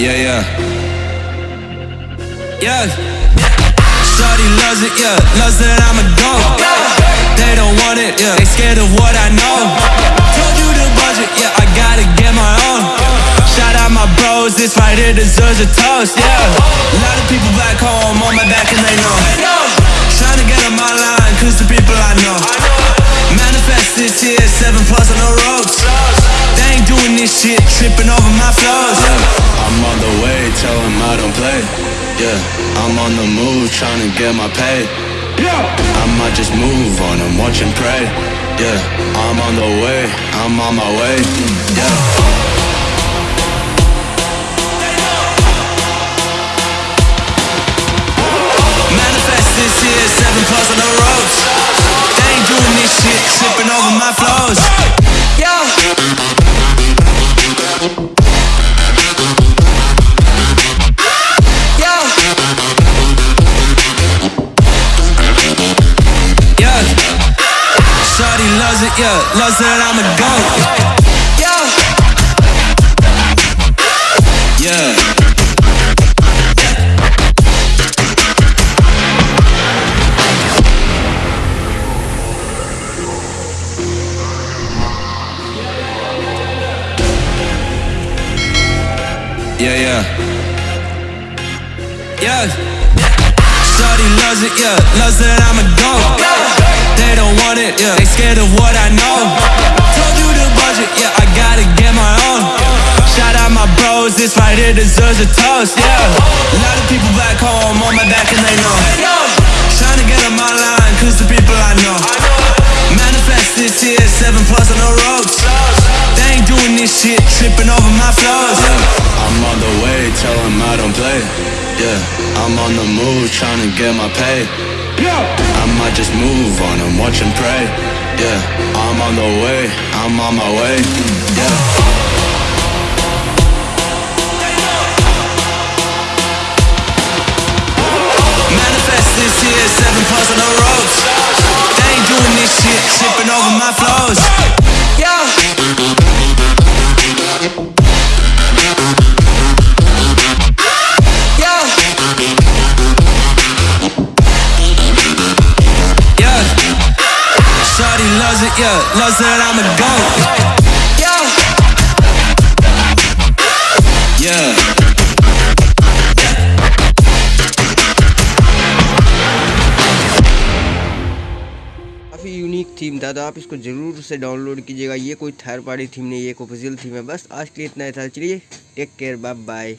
Yeah, yeah. Yeah. Shorty loves it, yeah. Loves that I'm a goat. They don't want it, yeah. They scared of what I know. Told you the budget, yeah. I gotta get my own. Shout out my bros, this right here deserves a toast, yeah. A lot of people back home on my back and they know. Trying to get on my line, cause the people I know. Manifest this here, seven plus on the ropes. They ain't doing this shit, tripping over my flows. Yeah. The way, tell them I don't play. Yeah, I'm on the move, trying to get my pay. Yeah, I might just move on and watch and pray. Yeah, I'm on the way, I'm on my way. Yeah. Yeah. Loves that I'm a goat. Yeah. Yeah. Yeah, yeah. Yeah. Shorty loves it, yeah. Loves that I'm a goat. They this right here deserves a toast, yeah. A lot of people back home on my back and they know. Trying to get on my line, cause the people I know. Manifest this here, seven plus on the ropes. They ain't doing this shit, tripping over my flows. I'm on the way, tell them I don't play. Yeah, I'm on the move, trying to get my pay. I might just move on and watch and pray. Yeah, I'm on the way, I'm on my way. Yeah. Yeah. I'm a goat. Yeah. Yeah. काफ़ी unique theme था तो आप इसको ज़रूर से download कीजिएगा ये कोई थर्ड पार्टी थीम नहीं, ये एक ऑफिशियल थीम है बस आज के लिए इतना ही था चलिए टेक केयर बाय बाय